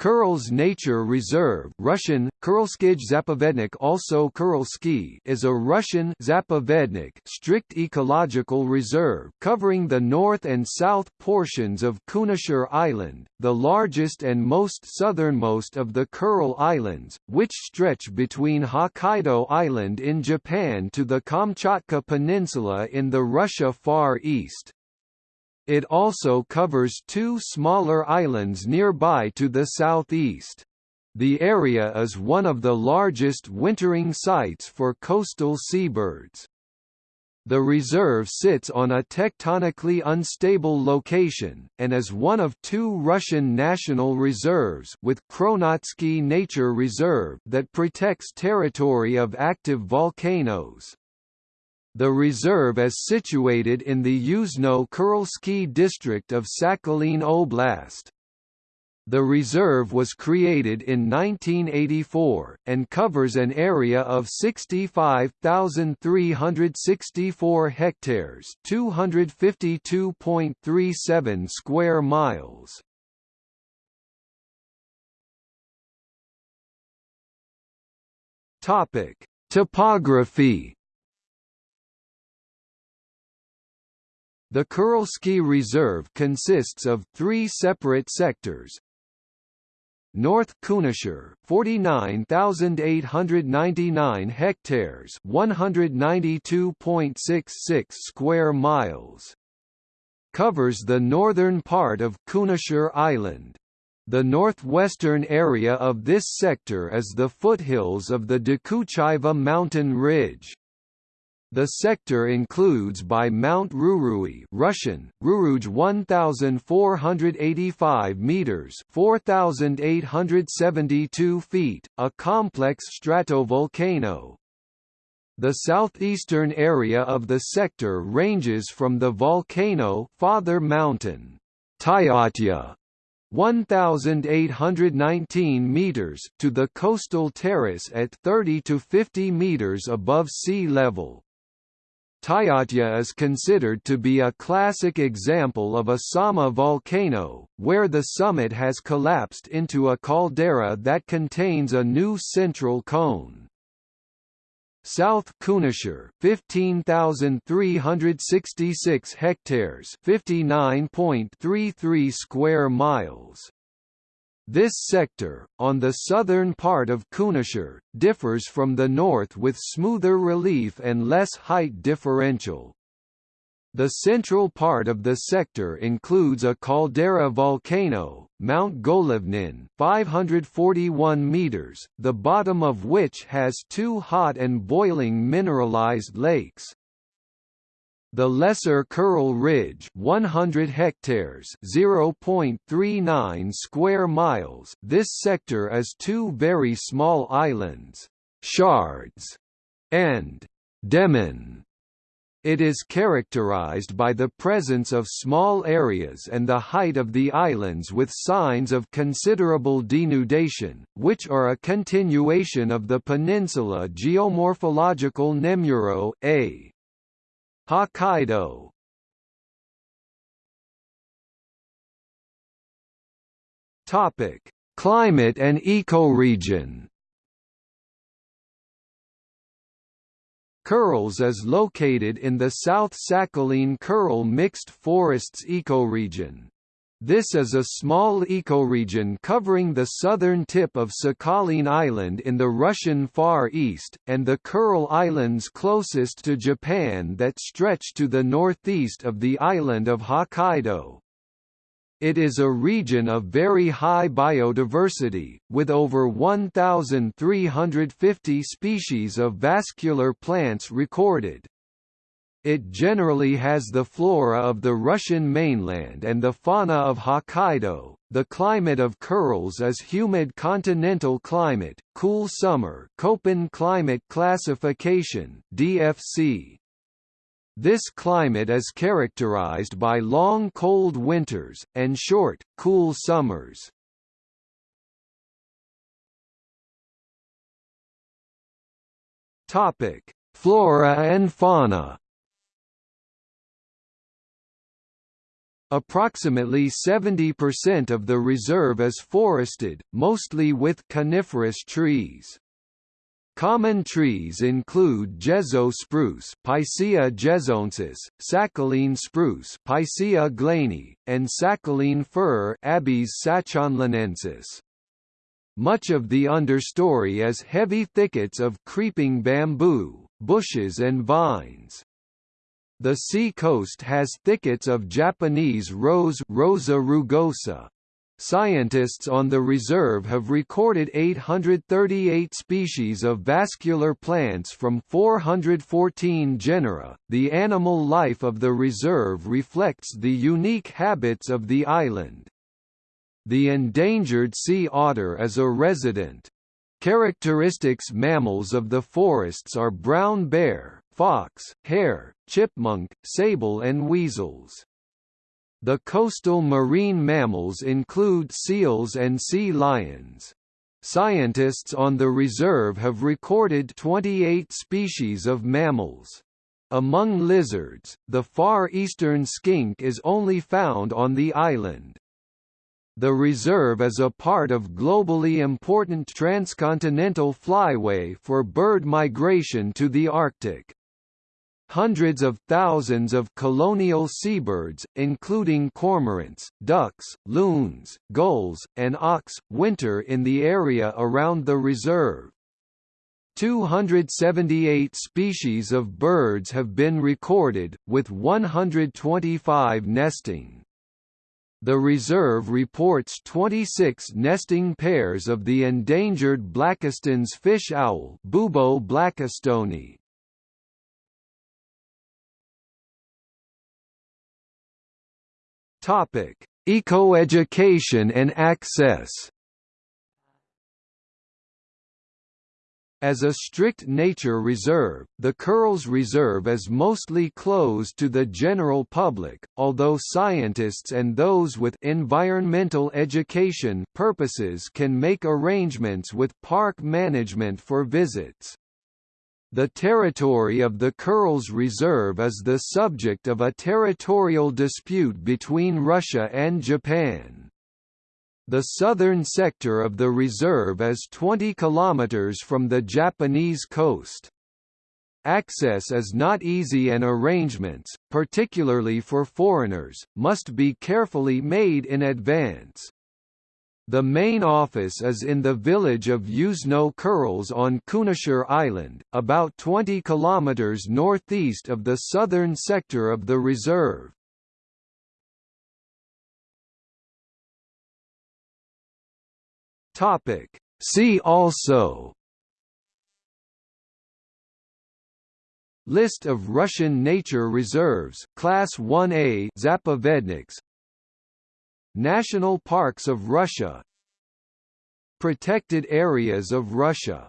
Kurils Nature Reserve Russian, Kurilskij Zapovednik also Kurilsky is a Russian Zapovednik strict ecological reserve covering the north and south portions of Kunashir Island, the largest and most southernmost of the Kuril Islands, which stretch between Hokkaido Island in Japan to the Kamchatka Peninsula in the Russia Far East. It also covers two smaller islands nearby to the southeast. The area is one of the largest wintering sites for coastal seabirds. The reserve sits on a tectonically unstable location, and is one of two Russian national reserves with Kronotsky Nature Reserve that protects territory of active volcanoes. The reserve is situated in the Yuzhno-Kurilsky district of Sakhalin Oblast. The reserve was created in 1984, and covers an area of 65,364 hectares 252.37 square miles. Topography The Kurilsky Reserve consists of three separate sectors. North Kunashir, 49,899 hectares, 192.66 square miles. Covers the northern part of Kunashir Island. The northwestern area of this sector is the foothills of the Dokuchaiva mountain ridge. The sector includes by Mount Rurui Russian, Ruruj 1,485 meters 4,872 feet, a complex stratovolcano. The southeastern area of the sector ranges from the volcano Father Mountain Tyatya, 1,819 meters to the coastal terrace at 30 to 50 meters above sea level. Tyatya is considered to be a classic example of a Somma volcano, where the summit has collapsed into a caldera that contains a new central cone. South Kunashir, 15,366 hectares, 59.33 square miles. This sector, on the southern part of Kunashir, differs from the north with smoother relief and less height differential. The central part of the sector includes a caldera volcano, Mount Golovnin 541 meters, the bottom of which has two hot and boiling mineralized lakes. The Lesser Kuril Ridge 100 hectares 0.39 square miles This sector is two very small islands, Shards and Demen. It is characterized by the presence of small areas and the height of the islands with signs of considerable denudation, which are a continuation of the peninsula geomorphological Nemuro A. Hokkaido Topic: Climate and ecoregion. Kurils is located in the South Sakhalin Kuril mixed forests ecoregion. This is a small ecoregion covering the southern tip of Sakhalin Island in the Russian Far East, and the Kuril Islands closest to Japan that stretch to the northeast of the island of Hokkaido. It is a region of very high biodiversity, with over 1,350 species of vascular plants recorded. It generally has the flora of the Russian mainland and the fauna of Hokkaido. The climate of Kurils is humid continental climate, cool summer, Köppen climate classification (DFC). This climate is characterized by long cold winters and short, cool summers. Topic: Flora and fauna. Approximately 70% of the reserve is forested, mostly with coniferous trees. Common trees include Jezo spruce Picea jezonensis, Sakhalin spruce Picea glehnii, and Sakhalin fir Abies sachalinensis. Much of the understory is heavy thickets of creeping bamboo, bushes and vines. The sea coast has thickets of Japanese rose Rosa rugosa, Scientists on the reserve have recorded 838 species of vascular plants from 414 genera. The animal life of the reserve reflects the unique habits of the island. The endangered sea otter is a resident. Characteristics mammals of the forests are brown bear, fox, hare, chipmunk, sable and weasels. The coastal marine mammals include seals and sea lions. Scientists on the reserve have recorded 28 species of mammals. Among lizards, the far eastern skink is only found on the island. The reserve is a part of globally important transcontinental flyway for bird migration to the Arctic. Hundreds of thousands of colonial seabirds, including cormorants, ducks, loons, gulls, and auks, winter in the area around the reserve. 278 species of birds have been recorded, with 125 nesting. The reserve reports 26 nesting pairs of the endangered Blakiston's fish owl Bubo blakistoni, Topic: Ecoeducation and access. As a strict nature reserve, the Kurils Reserve is mostly closed to the general public, although scientists and those with environmental education purposes can make arrangements with park management for visits. The territory of the Kurils Reserve is the subject of a territorial dispute between Russia and Japan. The southern sector of the reserve is 20 kilometers from the Japanese coast. Access is not easy and arrangements, particularly for foreigners, must be carefully made in advance. The main office is in the village of Yuzhno Kurils on Kunashir Island, about 20 km northeast of the southern sector of the reserve. See also List of Russian nature reserves Class 1A Zapovedniks National Parks of Russia Protected Areas of Russia